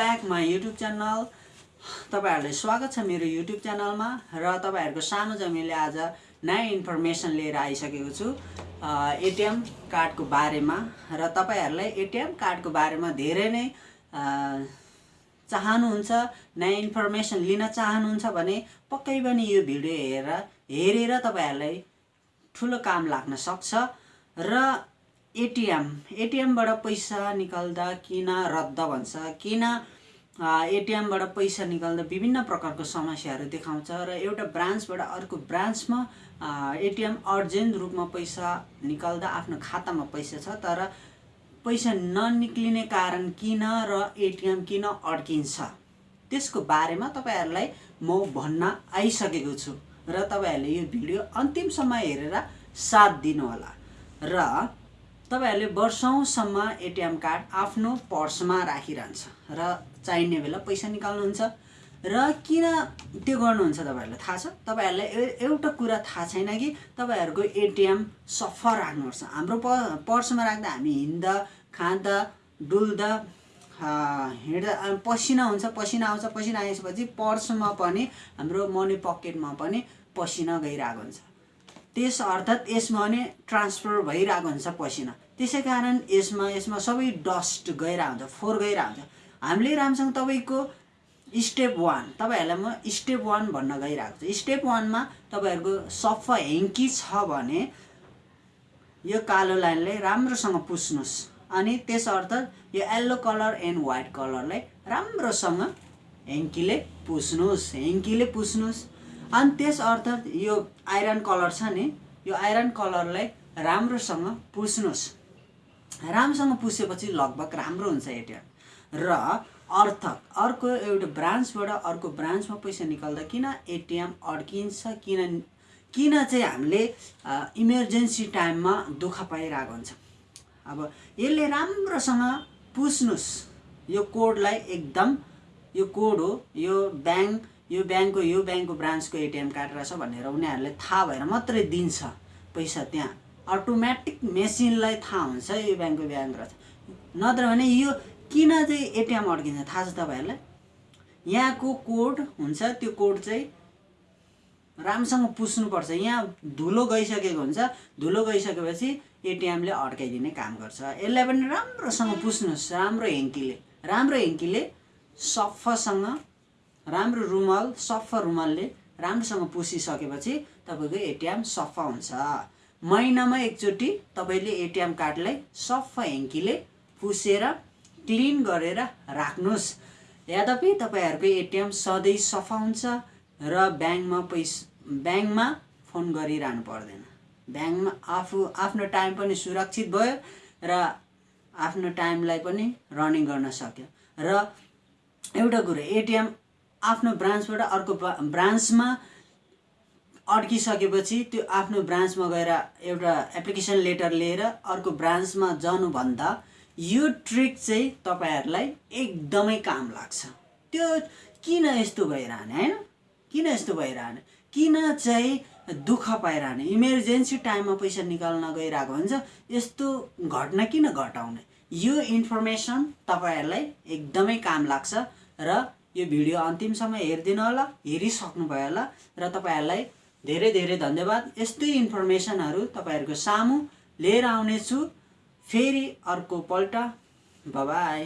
Back my YouTube channel. तपाईँहरूलाई स्वागत छ मेरो युट्युब च्यानलमा र तपाईँहरूको सानो जमिनले आज नयाँ इन्फर्मेसन लिएर आइसकेको छु एटिएम कार्डको बारेमा। र तपाईँहरूलाई एटिएम कार्डको बारेमा धेरै नै चाहनुहुन्छ नयाँ इन्फर्मेसन लिन चाहनुहुन्छ भने पक्कै पनि यो भिडियो हेरेर हेरेर तपाईँहरूलाई ठुलो काम लाग्न सक्छ। र एटिएम एटिएमबाट पैसा निकाल्दा किन रद्द भन्छ? किन एटिएमबाट पैसा निकाल्दा विभिन्न प्रकारको समस्याहरू देखाउँछ र एउटा ब्रान्चबाट अर्को ब्रान्चमा एटिएम अर्जेन्ट रूपमा पैसा निकाल्दा आफ्नो खातामा पैसा छ तर पैसा ननिक्लिने कारण किन र एटिएम किन अड्किन्छ? त्यसको बारेमा तपाईँहरूलाई म भन्न आइसकेको छु र तपाईँहरूले यो भिडियो अन्तिमसम्म हेरेर साथ दिनुहोला। र तपाईँहरूले वर्षौँसम्म एटिएम कार्ड आफ्नो पर्समा राखिरहन्छ र चाहिने बेला पैसा निकाल्नुहुन्छ। र किन त्यो गर्नुहुन्छ तपाईँहरूलाई थाहा छ? तपाईँहरूलाई एउटा कुरा थाहा छैन कि तपाईँहरूको एटिएम सफा राख्नुपर्छ। हाम्रो प पर्समा राख्दा हामी हिँड्दा खाँदा डुल्दा हिँड्दा पसिना हुन्छ पसिना आउँछ पसिना आएपछि पर्समा पनि हाम्रो मनी पकेटमा पनि पसिना गइरहेको हुन्छ। त्यस अर्थात् यसमा पनि ट्रान्सफर भइरहेको हुन्छ पसिना। त्यसै कारण यसमा यसमा सबै डस्ट गइरहेको हुन्छ फोहोर गइरहेको हुन्छ। हामीले राम्रोसँग तपाईँको स्टेप वान तपाईँहरूलाई म स्टेप वान भन्न गइरहेको छु। स्टेप वानमा तपाईँहरूको सफा हेङ्की छ भने यो कालो लाइनलाई राम्रोसँग पुस्नुहोस्। अनि त्यस अर्थ यो येल्लो कलर एन्ड व्हाइट कलरलाई राम्रोसँग हेङ्कीले पुस्नुहोस्। हेङ्कीले पुस्नुहोस्। अनि त्यस अर्थ यो आइरन कलर छ नि यो आइरन कलरलाई राम्रोसँग पुस्नुहोस्। राम्रोसँग पुसेपछि लगभग राम्रो हुन्छ एटिएम र अर्थ अर्को एउटा ब्रान्चबाट अर्को ब्रान्चमा पैसा निकाल्दा किन एटिएम अड्किन्छ किन किन चाहिँ हामीले इमर्जेन्सी टाइममा दुःख पाइरहेको हुन्छ। अब यसले राम्रोसँग पुस्नुहोस्। यो कोडलाई एकदम यो कोड हो यो ब्याङ्क यो ब्याङ्कको यो ब्याङ्कको ब्रान्चको एटिएम कार्ड रहेछ भनेर उनीहरूले थाहा भएर मात्रै दिन्छ पैसा त्यहाँ। अटोमेटिक मेसिनलाई थाहा हुन्छ यो ब्याङ्कको ब्याङ्क रहेछ। नत्र भने यो किन चाहिँ एटिएम अड्किन्छ थाहा छ तपाईँहरूलाई? यहाँको कोड हुन्छ त्यो कोड चाहिँ राम्रोसँग पुस्नुपर्छ। यहाँ धुलो गइसकेको हुन्छ धुलो गइसकेपछि एटिएमले अड्काइदिने काम गर्छ। यसलाई पनि राम्रोसँग पुस्नुहोस् राम्रो हेङ्कीले राम्रो हेङ्कीले सफासँग राम्रो रुमाल सफा रुमालले राम्रोसँग पुसिसकेपछि तपाईँको एटिएम सफा हुन्छ। महिनामा एकचोटि तपाईँले एटिएम कार्डलाई सफा हेङ्कीले पुसेर क्लिन गरेर राख्नुहोस्। यद्यपि तपाईँहरूको एटिएम सधैँ सफा हुन्छ र ब्याङ्कमा पैसा ब्याङ्कमा फोन गरिरहनु पर्दैन। ब्याङ्कमा आफू आफ्नो टाइम पनि सुरक्षित भयो र आफ्नो टाइमलाई पनि रनिङ गर्न सक्यो। र एउटा कुरो एटिएम आफ्नो ब्रान्चबाट अर्को ब्रा- ब्रान्चमा अड्किसकेपछि त्यो आफ्नो ब्रान्चमा गएर एउटा एप्लिकेसन लेटर लिएर अर्को ब्रान्चमा जानुभन्दा यो ट्रिक चाहिँ तपाईँहरूलाई एकदमै काम लाग्छ। त्यो किन यस्तो भइरहने होइन? किन यस्तो भइरहने? किन चाहिँ दुःख पाइरहने? इमर्जेन्सी टाइममा पैसा निकाल्न गइरहेको हुन्छ यस्तो घटना किन घटाउने? यो इन्फर्मेसन तपाईँहरूलाई एकदमै काम लाग्छ र यो भिडियो अन्तिमसम्म हेरिदिनु होला हेरिसक्नुभयो होला र तपाईँहरूलाई धेरै धेरै धन्यवाद। यस्तै इन्फर्मेसनहरू तपाईँहरूको सामु लिएर आउनेछु। फेरि अर्को पल्ट बाई